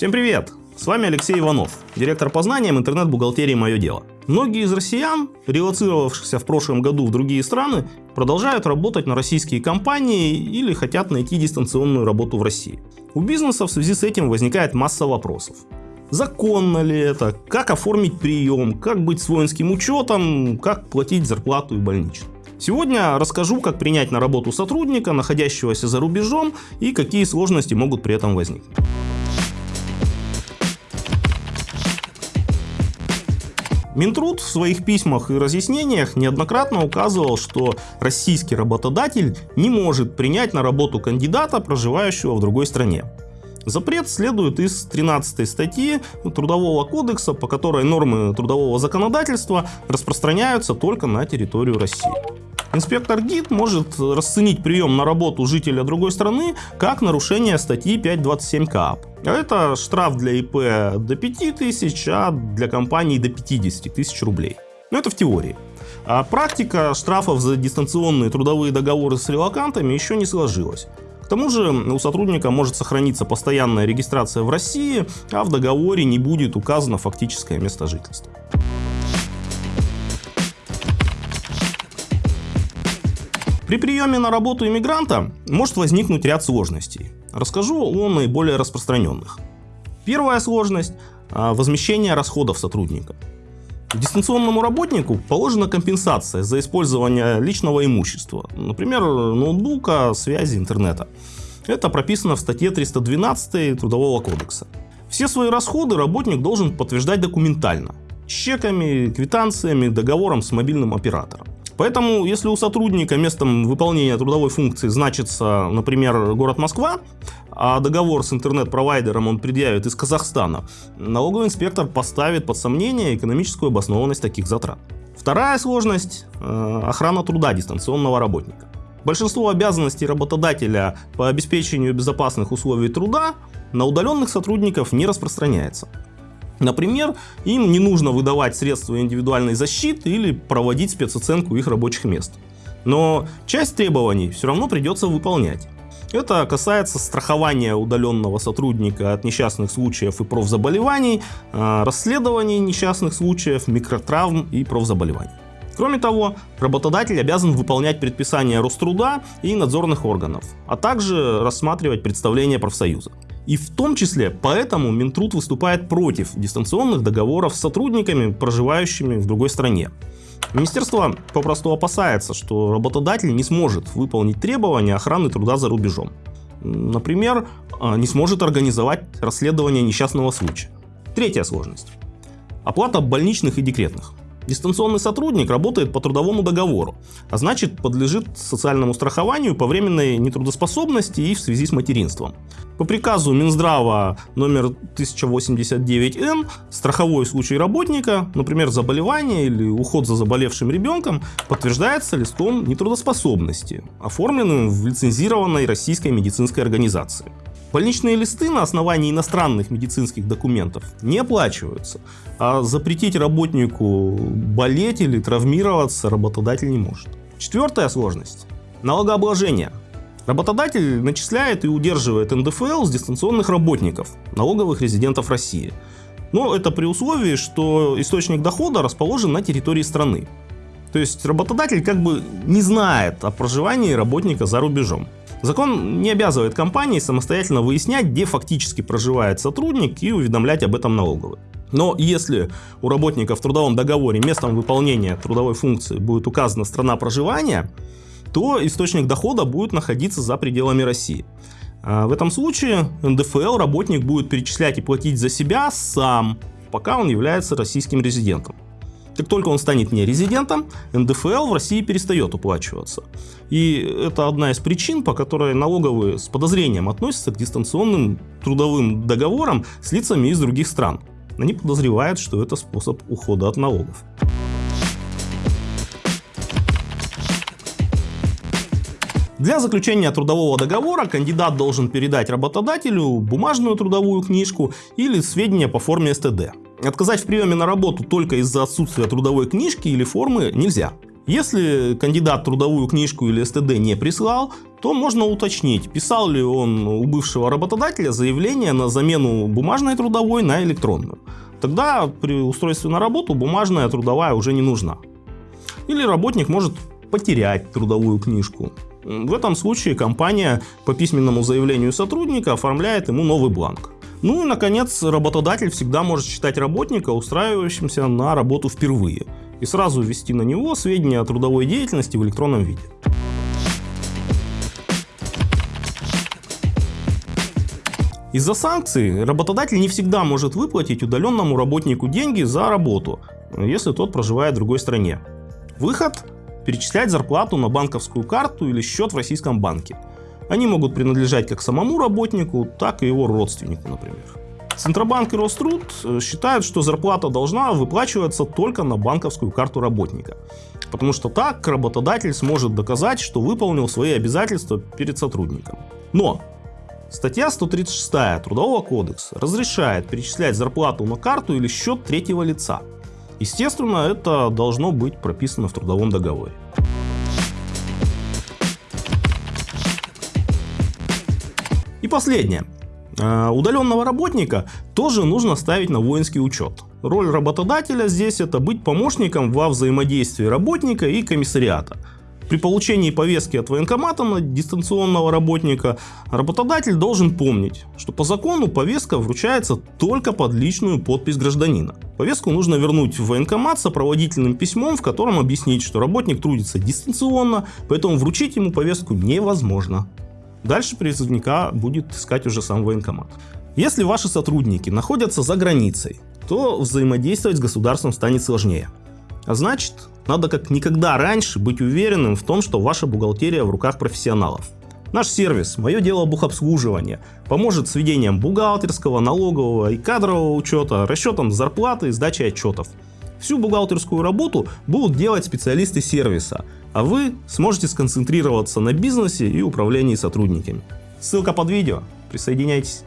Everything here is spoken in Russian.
Всем привет! С вами Алексей Иванов, директор по знаниям интернет-бухгалтерии «Мое дело». Многие из россиян, релацировавшихся в прошлом году в другие страны, продолжают работать на российские компании или хотят найти дистанционную работу в России. У бизнеса в связи с этим возникает масса вопросов. Законно ли это? Как оформить прием? Как быть с воинским учетом? Как платить зарплату и больничный? Сегодня расскажу, как принять на работу сотрудника, находящегося за рубежом, и какие сложности могут при этом возникнуть. Минтруд в своих письмах и разъяснениях неоднократно указывал, что российский работодатель не может принять на работу кандидата, проживающего в другой стране. Запрет следует из 13 статьи Трудового кодекса, по которой нормы трудового законодательства распространяются только на территорию России. Инспектор ГИД может расценить прием на работу жителя другой страны как нарушение статьи 527 КАП. Это штраф для ИП до 5 тысяч, а для компании до 50 тысяч рублей. Но это в теории. А практика штрафов за дистанционные трудовые договоры с релакантами еще не сложилась. К тому же у сотрудника может сохраниться постоянная регистрация в России, а в договоре не будет указано фактическое место жительства. При приеме на работу иммигранта может возникнуть ряд сложностей. Расскажу о наиболее распространенных. Первая сложность – а, возмещение расходов сотрудника. Дистанционному работнику положена компенсация за использование личного имущества, например, ноутбука, связи, интернета. Это прописано в статье 312 Трудового кодекса. Все свои расходы работник должен подтверждать документально, чеками, квитанциями, договором с мобильным оператором. Поэтому, если у сотрудника местом выполнения трудовой функции значится, например, город Москва, а договор с интернет-провайдером он предъявит из Казахстана, налоговый инспектор поставит под сомнение экономическую обоснованность таких затрат. Вторая сложность э, – охрана труда дистанционного работника. Большинство обязанностей работодателя по обеспечению безопасных условий труда на удаленных сотрудников не распространяется. Например, им не нужно выдавать средства индивидуальной защиты или проводить спецоценку их рабочих мест. Но часть требований все равно придется выполнять. Это касается страхования удаленного сотрудника от несчастных случаев и профзаболеваний, а, расследований несчастных случаев, микротравм и профзаболеваний. Кроме того, работодатель обязан выполнять предписания Роструда и надзорных органов, а также рассматривать представления профсоюза. И в том числе поэтому Минтруд выступает против дистанционных договоров с сотрудниками, проживающими в другой стране. Министерство попросту опасается, что работодатель не сможет выполнить требования охраны труда за рубежом. Например, а, не сможет организовать расследование несчастного случая. Третья сложность. Оплата больничных и декретных. Дистанционный сотрудник работает по трудовому договору, а значит подлежит социальному страхованию по временной нетрудоспособности и в связи с материнством. По приказу Минздрава номер 1089Н страховой случай работника, например, заболевание или уход за заболевшим ребенком, подтверждается листком нетрудоспособности, оформленным в лицензированной российской медицинской организации. Больничные листы на основании иностранных медицинских документов не оплачиваются, а запретить работнику болеть или травмироваться работодатель не может. Четвертая сложность – налогообложение. Работодатель начисляет и удерживает НДФЛ с дистанционных работников, налоговых резидентов России. Но это при условии, что источник дохода расположен на территории страны. То есть работодатель как бы не знает о проживании работника за рубежом. Закон не обязывает компании самостоятельно выяснять, где фактически проживает сотрудник и уведомлять об этом налоговый. Но если у работника в трудовом договоре местом выполнения трудовой функции будет указана страна проживания, то источник дохода будет находиться за пределами России. А в этом случае НДФЛ работник будет перечислять и платить за себя сам, пока он является российским резидентом. Как только он станет не резидентом, НДФЛ в России перестает уплачиваться. И это одна из причин, по которой налоговые с подозрением относятся к дистанционным трудовым договорам с лицами из других стран. Они подозревают, что это способ ухода от налогов. Для заключения трудового договора кандидат должен передать работодателю бумажную трудовую книжку или сведения по форме СТД. Отказать в приеме на работу только из-за отсутствия трудовой книжки или формы нельзя. Если кандидат трудовую книжку или СТД не прислал, то можно уточнить, писал ли он у бывшего работодателя заявление на замену бумажной трудовой на электронную. Тогда при устройстве на работу бумажная трудовая уже не нужна. Или работник может потерять трудовую книжку. В этом случае компания по письменному заявлению сотрудника оформляет ему новый бланк. Ну и, наконец, работодатель всегда может считать работника устраивающимся на работу впервые и сразу ввести на него сведения о трудовой деятельности в электронном виде. Из-за санкций работодатель не всегда может выплатить удаленному работнику деньги за работу, если тот проживает в другой стране. Выход – перечислять зарплату на банковскую карту или счет в российском банке. Они могут принадлежать как самому работнику, так и его родственнику, например. Центробанк и Роструд э, считают, что зарплата должна выплачиваться только на банковскую карту работника. Потому что так работодатель сможет доказать, что выполнил свои обязательства перед сотрудником. Но статья 136 Трудового кодекса разрешает перечислять зарплату на карту или счет третьего лица. Естественно, это должно быть прописано в трудовом договоре. И последнее. А, удаленного работника тоже нужно ставить на воинский учет. Роль работодателя здесь это быть помощником во взаимодействии работника и комиссариата. При получении повестки от военкомата на дистанционного работника работодатель должен помнить, что по закону повестка вручается только под личную подпись гражданина. Повестку нужно вернуть в военкомат с сопроводительным письмом, в котором объяснить, что работник трудится дистанционно, поэтому вручить ему повестку невозможно. Дальше призывника будет искать уже сам военкомат. Если ваши сотрудники находятся за границей, то взаимодействовать с государством станет сложнее. А значит, надо как никогда раньше быть уверенным в том, что ваша бухгалтерия в руках профессионалов. Наш сервис «Мое дело бухобслуживания» поможет с ведением бухгалтерского, налогового и кадрового учета, расчетом зарплаты и сдачей отчетов. Всю бухгалтерскую работу будут делать специалисты сервиса, а вы сможете сконцентрироваться на бизнесе и управлении сотрудниками. Ссылка под видео. Присоединяйтесь.